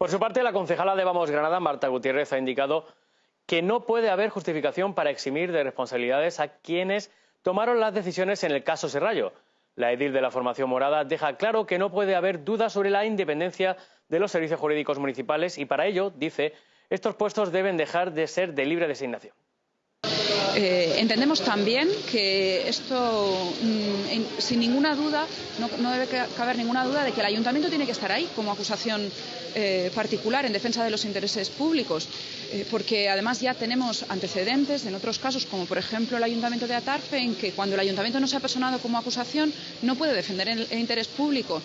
Por su parte, la concejala de Vamos Granada, Marta Gutiérrez, ha indicado que no puede haber justificación para eximir de responsabilidades a quienes tomaron las decisiones en el caso Serrallo. La edil de la formación morada deja claro que no puede haber dudas sobre la independencia de los servicios jurídicos municipales y para ello, dice, estos puestos deben dejar de ser de libre designación. Eh, entendemos también que esto, mm, sin ninguna duda, no, debe caber ninguna duda de que el ayuntamiento tiene que estar ahí como acusación eh, particular en defensa de los intereses públicos, eh, porque además ya tenemos antecedentes en otros casos, como por ejemplo el ayuntamiento de Atarfe, en que cuando el ayuntamiento no se ha personado como acusación no puede defender el interés público.